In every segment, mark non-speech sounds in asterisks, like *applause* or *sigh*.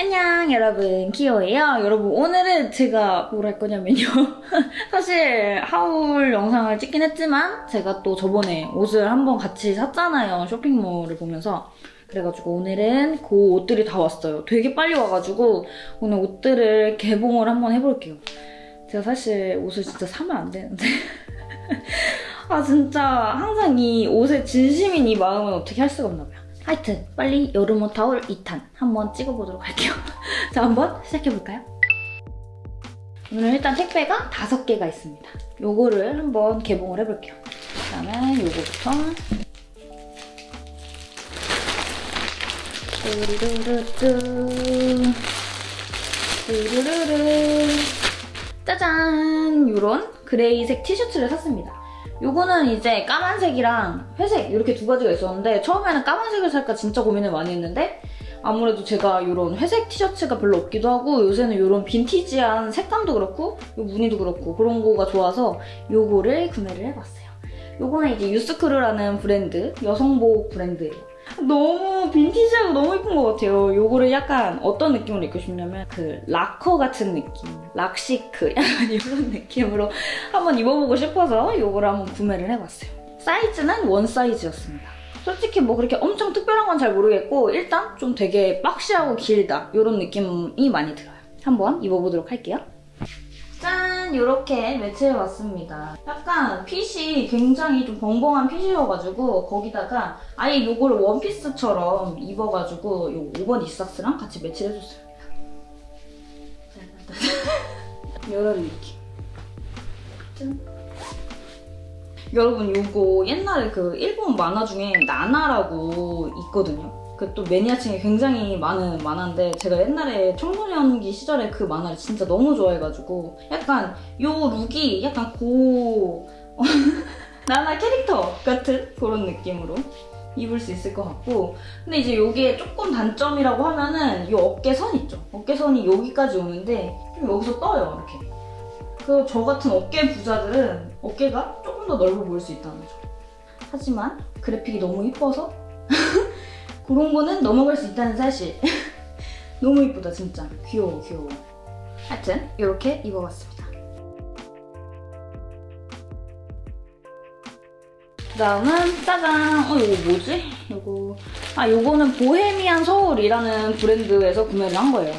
안녕 여러분. 키오예요. 여러분 오늘은 제가 뭘 할 거냐면요. *laughs* 사실 하울 영상을 찍긴 했지만 제가 또 저번에 옷을 한번 같이 샀잖아요. 쇼핑몰을 보면서. 그래가지고 오늘은 그 옷들이 다 왔어요. 되게 빨리 와가지고 오늘 옷들을 개봉을 한번 해볼게요. 제가 사실 옷을 진짜 사면 안 되는데. *laughs* 아 진짜 항상 이 옷에 진심인 이 마음은 어떻게 할 수가 없나 봐요 하여튼 빨리 여름옷 타올 2탄 한번 찍어보도록 할게요. *laughs* 자 한번 시작해볼까요? 오늘 일단 택배가 5개가 있습니다. 요거를 한번 개봉을 해볼게요. 그다음에 요거부터 뚜루루뚜 뚜루루루 짜잔! 요런 그레이색 티셔츠를 샀습니다. 요거는 이제 까만색이랑 회색 이렇게 두 가지가 있었는데 처음에는 까만색을 살까 진짜 고민을 많이 했는데 아무래도 제가 이런 회색 티셔츠가 별로 없기도 하고 요새는 이런 빈티지한 색감도 그렇고 요 무늬도 그렇고 그런 거가 좋아서 요거를 구매를 해봤어요. 요거는 이제 유스크루라는 브랜드, 여성복 브랜드예요. 너무 빈티지하고 너무 예쁜 것 같아요. 요거를 약간 어떤 느낌으로 입고 싶냐면 그 락커 같은 느낌, 락시크 *laughs* 약간 이런 느낌으로 한번 입어보고 싶어서 요거를 한번 구매를 해봤어요. 사이즈는 원 사이즈였습니다. 솔직히 뭐 그렇게 엄청 특별한 건 잘 모르겠고 일단 좀 되게 박시하고 길다 이런 느낌이 많이 들어요. 한번 입어보도록 할게요. 짠! 이렇게 매치해봤습니다. 약간 핏이 굉장히 좀 벙벙한 핏이어가지고 거기다가 아예 요거를 원피스처럼 입어가지고 요 5번 이삭스랑 같이 매치를 해줬습니다. *laughs* 이런 느낌. 짠! 여러분 요거 옛날에 그 일본 만화 중에 나나라고 있거든요. 그 또 매니아층이 굉장히 많은 만화인데 제가 옛날에 청소년기 시절에 그 만화를 진짜 너무 좋아해가지고 약간 요 룩이 약간 고 *laughs* 나나 캐릭터 같은 그런 느낌으로 입을 수 있을 것 같고 근데 이제 이게 조금 단점이라고 하면은 이 어깨선 있죠? 어깨선이 여기까지 오는데 좀 여기서 떠요 이렇게 그 저 같은 어깨 부자들은 어깨가 조금 더 넓어 보일 수 있다는 점 하지만 그래픽이 너무 이뻐서 *laughs* 그런 거는 넘어갈 수 있다는 사실. *laughs* 너무 이쁘다 진짜. 귀여워 귀여워. 하여튼 이렇게 입어봤습니다. 그 다음은 짜잔. 어 이거 뭐지? 이거. 아 이거는 보헤미안 서울이라는 브랜드에서 구매를 한 거예요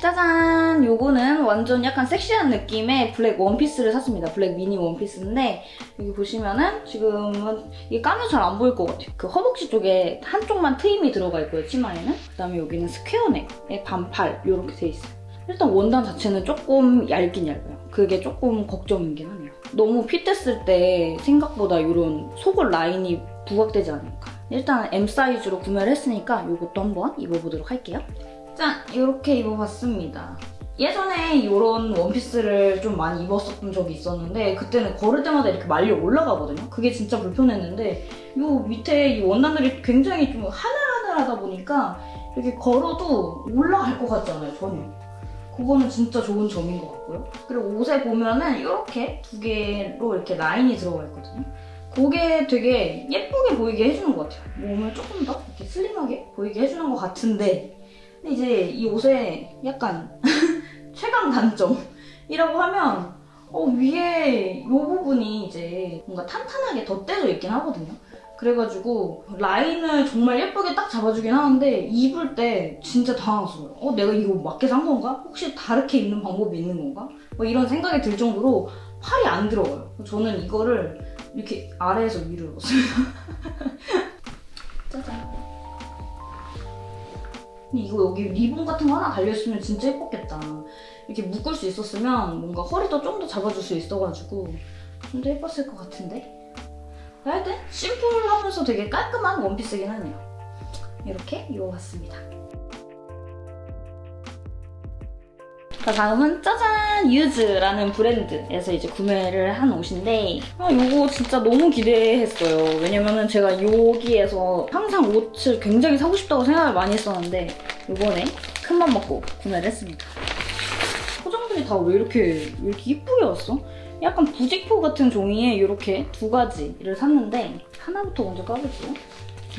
짜잔! 요거는 완전 약간 섹시한 느낌의 블랙 원피스를 샀습니다. 블랙 미니 원피스인데 여기 보시면은 지금은 이게 까매 잘 안 보일 것 같아요. 그 허벅지 쪽에 한쪽만 트임이 들어가 있고요, 치마에는. 그다음에 여기는 square neck에 반팔 이렇게 돼 있어요. 일단 원단 자체는 조금 얇긴 얇아요. 그게 조금 걱정이긴 하네요. 너무 fit됐을 때 생각보다 이런 속옷 라인이 부각되지 않을까. 일단 M 사이즈로 구매를 했으니까 이것도 한번 입어보도록 할게요. 짠! 이렇게 입어봤습니다. 예전에 이런 원피스를 좀 많이 입었었던 적이 있었는데 그때는 걸을 때마다 이렇게 말려 올라가거든요. 그게 진짜 불편했는데 이 밑에 이 원단들이 굉장히 좀 하늘하늘하다 보니까 이렇게 걸어도 올라갈 것 같지 않아요, 전혀. 그거는 진짜 좋은 점인 것 같고요. 그리고 옷에 보면은 이렇게 두 개로 이렇게 라인이 들어가 있거든요. 그게 되게 예쁘게 보이게 해주는 것 같아요. 몸을 조금 더 이렇게 슬림하게 보이게 해주는 것 같은데 근데 이제 이 옷의 약간 *laughs* 최강 단점이라고 하면 어, 위에 이 부분이 이제 뭔가 탄탄하게 덧대져 있긴 하거든요. 그래가지고 라인을 정말 예쁘게 딱 잡아주긴 하는데 입을 때 진짜 당황스러워요. 어 내가 이거 맞게 산 건가? 혹시 다르게 입는 방법이 있는 건가? 뭐 이런 생각이 들 정도로 팔이 안 들어가요. 저는 이거를 이렇게 아래에서 위로 입었어요. *laughs* 짜잔. 이거 여기 리본 같은 거 하나 달려있으면 진짜 예뻤겠다. 이렇게 묶을 수 있었으면 뭔가 허리도 좀 더 잡아줄 수 있어가지고 좀 더 예뻤을 것 같은데? 하여튼 심플하면서 되게 깔끔한 원피스긴 하네요. 이렇게 입어봤습니다. 자 다음은 짜잔 유즈라는 브랜드에서 이제 구매를 한 옷인데 아 이거 진짜 너무 기대했어요. 왜냐면은 제가 여기에서 항상 옷을 굉장히 사고 싶다고 생각을 많이 했었는데 이번에 큰 맘 먹고 구매를 했습니다. 포장들이 다 왜 이렇게 왜 이렇게 이쁘게 왔어? 약간 부직포 같은 종이에 이렇게 두 가지를 샀는데 하나부터 먼저 까볼게요.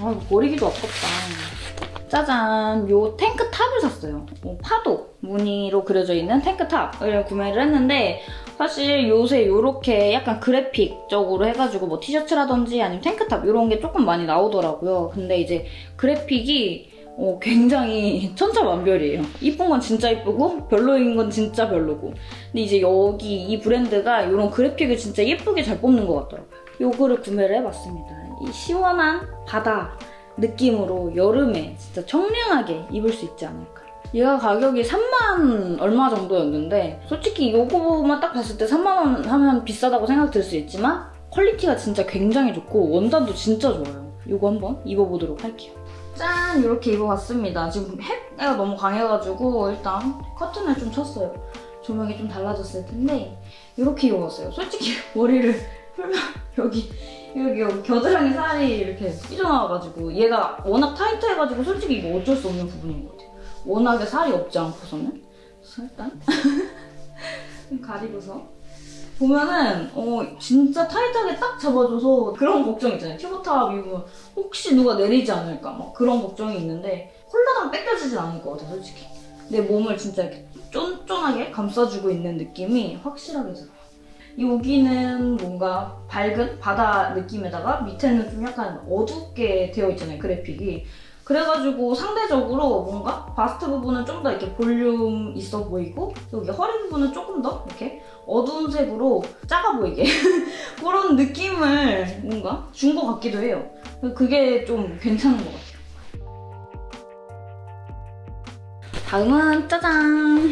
아 이거 버리기도 아깝다 짜잔 요 탱크탑을 샀어요. 어, 파도 무늬로 그려져 있는 탱크탑을 구매를 했는데 사실 요새 요렇게 약간 그래픽적으로 해가지고 뭐 티셔츠라든지 아니면 탱크탑 이런 게 조금 많이 나오더라고요. 근데 이제 그래픽이 어, 굉장히 *laughs* 천차만별이에요. 이쁜 건 진짜 이쁘고 별로인 건 진짜 별로고. 근데 이제 여기 이 브랜드가 이런 그래픽을 진짜 예쁘게 잘 뽑는 것 같더라고요. 요거를 구매를 해봤습니다. 이 시원한 바다 느낌으로 여름에 진짜 청량하게 입을 수 있지 않을까. 얘가 가격이 3만 얼마 정도였는데 솔직히 요거만 딱 봤을 때 3만 원 하면 비싸다고 생각 들수 있지만 quality가 진짜 굉장히 좋고 원단도 진짜 좋아요. 요거 한번 입어보도록 할게요. 짠! 이렇게 입어봤습니다. 지금 해가 너무 강해가지고 일단 커튼을 좀 쳤어요. 조명이 좀 달라졌을 텐데 이렇게 입어봤어요. 솔직히 *laughs* 머리를 풀면 여기 여기, 여기 겨드랑이 살이 이렇게 삐져나와가지고 얘가 워낙 타이트해가지고 솔직히 이거 어쩔 수 없는 부분인 것 같아요. 워낙에 살이 없지 않고서는 일단 좀 *laughs* 가리고서 보면은 어 진짜 타이트하게 딱 잡아줘서 그런 걱정 있잖아요. 튜브탑 입으면 혹시 누가 내리지 않을까 막 그런 걱정이 있는데 홀라당 뺏겨지진 않을 것 같아요, 솔직히. 내 몸을 진짜 이렇게 쫀쫀하게 감싸주고 있는 느낌이 확실하게 들어요. 여기는 뭔가 밝은 바다 느낌에다가 밑에는 좀 약간 어둡게 되어 있잖아요, 그래픽이. 그래가지고 상대적으로 뭔가 바스트 부분은 좀 더 이렇게 볼륨 있어 보이고 여기 허리 부분은 조금 더 이렇게 어두운 색으로 작아 보이게 *laughs* 그런 느낌을 뭔가 준 것 같기도 해요. 그게 좀 괜찮은 것 같아요. 다음은 짜잔!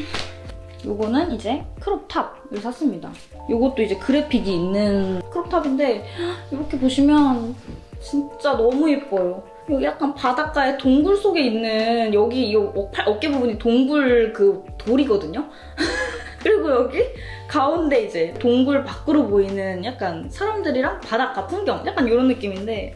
요거는 이제 크롭탑을 샀습니다. 요것도 이제 그래픽이 있는 크롭탑인데 이렇게 보시면 진짜 너무 예뻐요. 여기 약간 바닷가의 동굴 속에 있는 여기 이 어깨 부분이 동굴 그 돌이거든요? *laughs* 그리고 여기 가운데 이제 동굴 밖으로 보이는 약간 사람들이랑 바닷가 풍경 약간 이런 느낌인데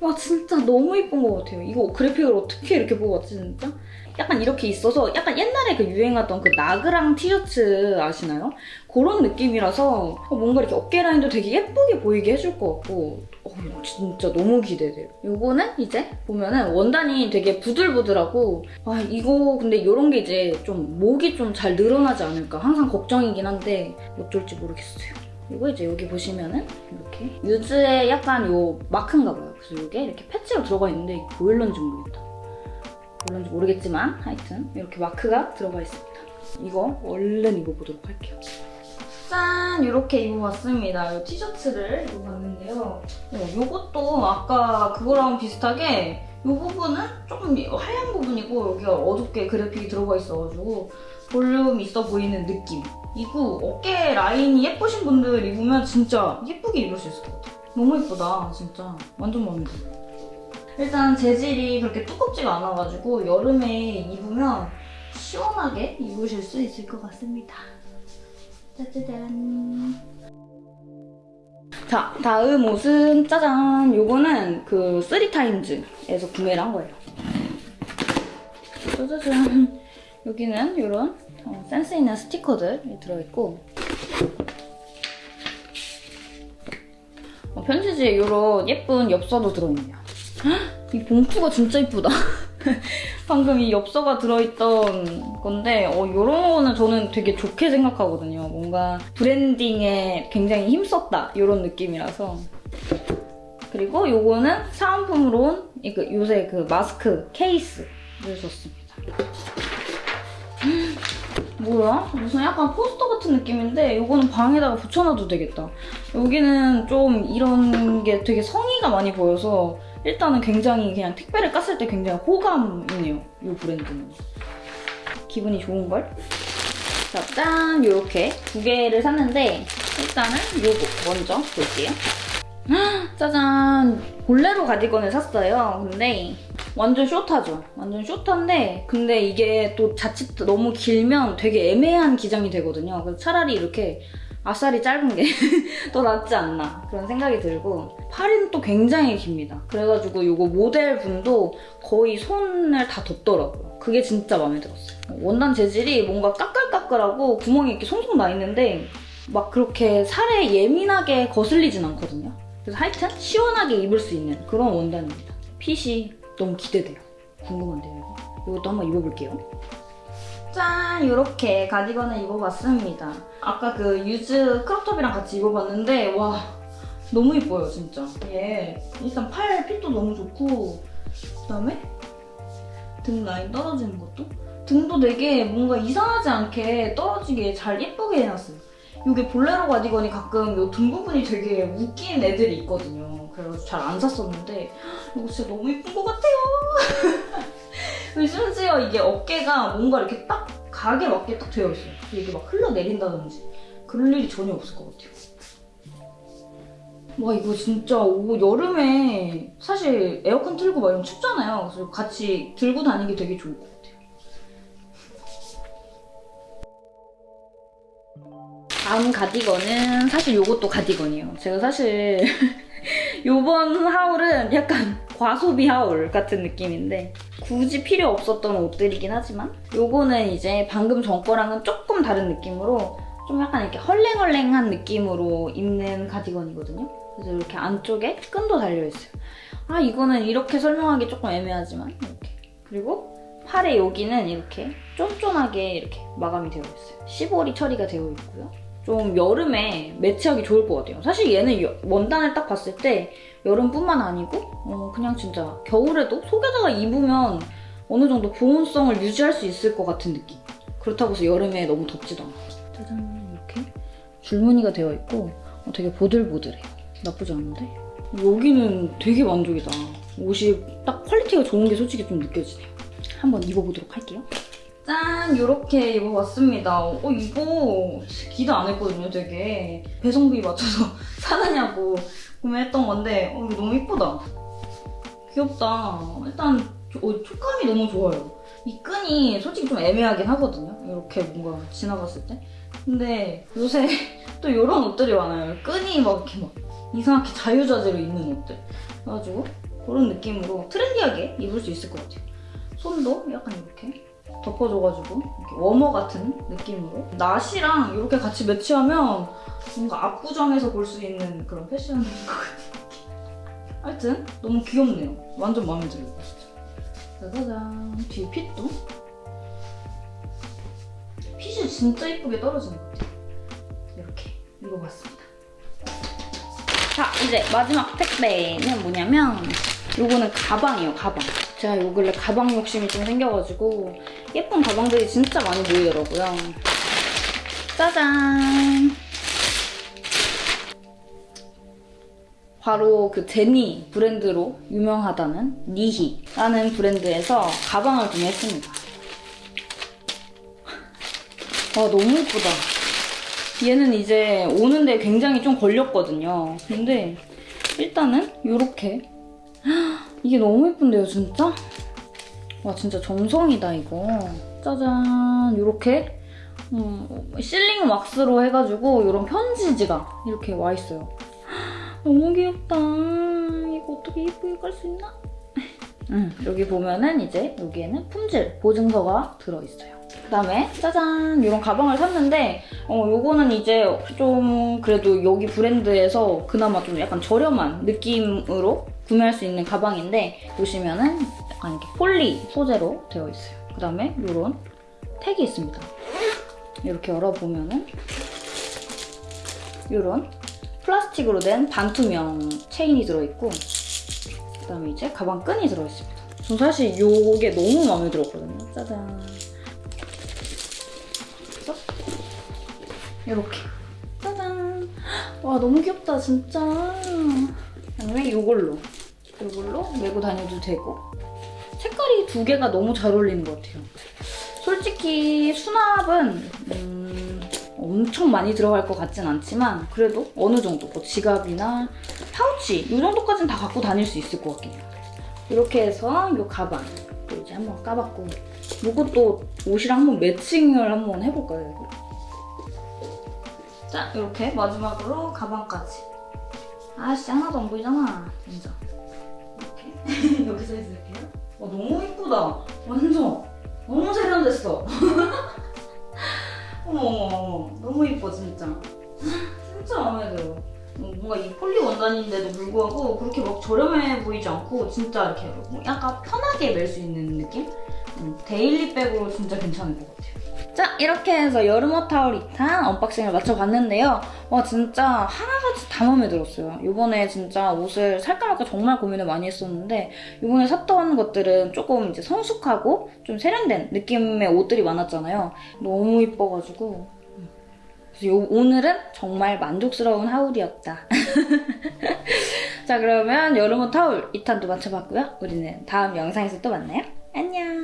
와 진짜 너무 예쁜 것 같아요. 이거 그래픽을 어떻게 이렇게 뽑았지 진짜? 약간 이렇게 있어서 약간 옛날에 그 유행하던 그 나그랑 티셔츠 아시나요? 그런 느낌이라서 뭔가 이렇게 어깨 라인도 되게 예쁘게 보이게 해줄 것 같고 어, 진짜 너무 기대돼요. 이거는 이제 보면은 원단이 되게 부들부들하고 아 이거 근데 이런 게 이제 좀 목이 좀 잘 늘어나지 않을까 항상 걱정이긴 한데 어쩔지 모르겠어요. 이거 이제 여기 보시면은 이렇게 유즈의 약간 요 마크인가 봐요. 그래서 이게 이렇게 패치로 들어가 있는데 보일런지 모르겠다. 보일런지 모르겠지만 하여튼 이렇게 마크가 들어가 있습니다. 이거 얼른 입어보도록 할게요. 짠! 이렇게 입어봤습니다. 이 티셔츠를 입어봤는데요. 어, 이것도 아까 그거랑 비슷하게 이 부분은 조금 하얀 부분이고 여기가 어둡게 그래픽이 들어가 있어가지고 볼륨 있어 보이는 느낌. 이거 어깨 라인이 예쁘신 분들 입으면 진짜 예쁘게 입을 수 있을 것 같아요. 너무 예쁘다, 진짜. 완전 마음에 들어요. 일단 재질이 그렇게 두껍지가 않아가지고 여름에 입으면 시원하게 입으실 수 있을 것 같습니다. 짜자잔. 자, 다음 옷은 짜잔. 요거는 그 쓰리타임즈에서 구매를 한 거예요. 짜자잔. 여기는 이런 어, 센스 있는 스티커들이 들어있고 어, 편지지에 이런 예쁜 엽서도 들어있네요. 헉, 이 봉투가 진짜 이쁘다. *laughs* 방금 이 엽서가 들어있던 건데 어, 이런 거는 저는 되게 좋게 생각하거든요. 뭔가 브랜딩에 굉장히 힘썼다 이런 느낌이라서 그리고 요거는 사은품으로 온 그, 요새 그 마스크 케이스를 줬습니다. *gasps* 뭐야? 무슨 약간 포스터 같은 느낌인데 이거는 방에다가 붙여놔도 되겠다. 여기는 좀 이런 게 되게 성의가 많이 보여서 일단은 굉장히 그냥 택배를 깠을 때 굉장히 호감이네요. 이 브랜드는. 기분이 좋은걸? 자, 짠! 이렇게 두 개를 샀는데 일단은 이거 먼저 볼게요. 짜잔! 볼레로 가디건을 샀어요. 근데 완전 숏하죠. 완전 숏한데 근데 이게 또 자칫 너무 길면 되게 애매한 기장이 되거든요. 그래서 차라리 이렇게 아싸리 짧은 게 *laughs* 더 낫지 않나 그런 생각이 들고 팔은 또 굉장히 깁니다. 그래가지고 이거 모델분도 거의 손을 다 덮더라고요. 그게 진짜 마음에 들었어요. 원단 재질이 뭔가 까끌까끌하고 구멍이 이렇게 송송 나 있는데 막 그렇게 살에 예민하게 거슬리진 않거든요. 그래서 하여튼 시원하게 입을 수 있는 그런 원단입니다. 핏이 너무 기대돼요. 궁금한데요, 이거. 이것도 한번 입어볼게요. 짠! 이렇게 가디건을 입어봤습니다. 아까 그 유즈 크롭톱이랑 같이 입어봤는데 와 너무 이뻐요 진짜. 얘 일단 팔 핏도 너무 좋고 그다음에 등 라인 떨어지는 것도 등도 되게 뭔가 이상하지 않게 떨어지게 잘 예쁘게 해놨어요. 이게 볼레로 가디건이 가끔 이 등 부분이 되게 웃긴 애들이 있거든요. 그래서 잘 안 샀었는데 이거 진짜 너무 예쁜 것 같아요. *laughs* 심지어 이게 어깨가 뭔가 이렇게 딱 각에 맞게 딱 되어 있어요. 이게 막 흘러내린다든지 그럴 일이 전혀 없을 것 같아요. 와 이거 진짜 오, 여름에 사실 에어컨 틀고 막 이러면 춥잖아요. 그래서 같이 들고 다니기 되게 좋을 것 같아요. 다음 가디건은 사실 이것도 가디건이에요. 제가 사실 *laughs* 요번 하울은 약간 과소비 하울 같은 느낌인데 굳이 필요 없었던 옷들이긴 하지만 요거는 이제 방금 전 거랑은 조금 다른 느낌으로 좀 약간 이렇게 헐랭헐랭한 느낌으로 입는 가디건이거든요. 그래서 이렇게 안쪽에 끈도 달려있어요. 아 이거는 이렇게 설명하기 조금 애매하지만 이렇게 그리고 팔의 여기는 이렇게 쫀쫀하게 이렇게 마감이 되어 있어요. 시보리 처리가 되어 있고요. 좀 여름에 매치하기 좋을 것 같아요. 사실 얘는 여- 원단을 딱 봤을 때 여름뿐만 아니고 어, 그냥 진짜 겨울에도 속에다가 입으면 어느 정도 보온성을 유지할 수 있을 것 같은 느낌. 그렇다고 해서 여름에 너무 덥지도 않고. 짜잔 이렇게 줄무늬가 되어 있고 어, 되게 보들보들해요. 나쁘지 않은데? 여기는 되게 만족이다. 옷이 딱 quality가 좋은 게 솔직히 좀 느껴지네요. 한번 입어보도록 할게요. 짠! 이렇게 입어봤습니다. 어, 이거 기대 안 했거든요, 되게. 배송비 맞춰서 *laughs* 사느냐고 구매했던 건데, 어, 이거 너무 이쁘다. 귀엽다. 일단 어, 촉감이 너무 좋아요. 이 끈이 솔직히 좀 애매하긴 하거든요. 이렇게 뭔가 지나갔을 때. 근데 요새 *laughs* 또 이런 옷들이 많아요. 끈이 막 이렇게 막 이상하게 자유자재로 입는 옷들. 그래가지고 그런 느낌으로 트렌디하게 입을 수 있을 것 같아요. 손도 약간 이렇게 덮어줘가지고 이렇게 워머 같은 느낌으로 나시랑 이렇게 같이 매치하면 뭔가 압구정에서 볼 수 있는 그런 패션인 것 느낌. 하여튼 너무 귀엽네요. 완전 마음에 들어요. 진짜. 짜자잔. 뒤에 핏도 핏이 진짜 이쁘게 떨어지는 것 같아요. 이렇게 입어봤습니다. 자 이제 마지막 택배는 뭐냐면 요거는 가방이에요 가방 제가 요 근래 가방 욕심이 좀 생겨가지고 예쁜 가방들이 진짜 많이 보이더라고요. 짜잔! 바로 그 제니 브랜드로 유명하다는 니히라는 브랜드에서 가방을 구매했습니다. 와 너무 예쁘다. 얘는 이제 오는데 굉장히 좀 걸렸거든요. 근데 일단은 이렇게 이게 너무 예쁜데요, 진짜? 와 진짜 정성이다 이거. 짜잔 이렇게 음, 실링 왁스로 해가지고 이런 편지 지가 이렇게 와 있어요. 너무 귀엽다. 이거 어떻게 예쁘게 깔 수 있나? *laughs* 음, 여기 보면은 이제 여기에는 품질 보증서가 들어있어요. 그다음에 짜잔 이런 가방을 샀는데 어 요거는 이제 좀 그래도 여기 브랜드에서 그나마 좀 약간 저렴한 느낌으로 구매할 수 있는 가방인데 보시면은 약간 이렇게 폴리 소재로 되어 있어요. 그 다음에 요런 택이 있습니다. 이렇게 열어보면은 요런 플라스틱으로 된 반투명 체인이 들어있고 그 다음에 이제 가방 끈이 들어있습니다. 저 사실 요게 너무 마음에 들었거든요. 짜잔. 그래서 이렇게 짜잔. 와 너무 귀엽다 진짜. 아니면 이걸로 이걸로 메고 다녀도 되고 색깔이 두 개가 너무 잘 어울리는 것 같아요. 솔직히 수납은 음, 엄청 많이 들어갈 것 같진 않지만 그래도 어느 정도 뭐 지갑이나 파우치 이 정도까지는 다 갖고 다닐 수 있을 것 같긴 해요. 이렇게 해서 이 가방 또 이제 한번 까봤고 이것도 옷이랑 한번 매칭을 한번 해볼까요? 자 이렇게 마지막으로 가방까지 아씨 하나도 안 보이잖아 진짜 이쁘다 완전 너무 세련됐어 어머 *laughs* 어머 너무 이뻐 진짜 진짜 마음에 들어 어, 뭔가 이 폴리 원단인데도 불구하고 그렇게 막 저렴해 보이지 않고 진짜 이렇게 뭐 약간 편하게 멜 수 있는 느낌? 음, daily bag으로 진짜 괜찮은 것 같아요. 자 이렇게 해서 여름옷 haul 2탄 unboxing을 마쳐봤는데요. 와 진짜 하나같이 다 마음에 들었어요. 이번에 진짜 옷을 살까 말까 정말 고민을 많이 했었는데 이번에 샀던 것들은 조금 이제 성숙하고 좀 세련된 느낌의 옷들이 많았잖아요. 너무 이뻐가지고 그래서 요- 오늘은 정말 만족스러운 하울이었다. *laughs* 자 그러면 여름옷 타올 2탄도 마쳐봤고요. 우리는 다음 영상에서 또 만나요. 안녕.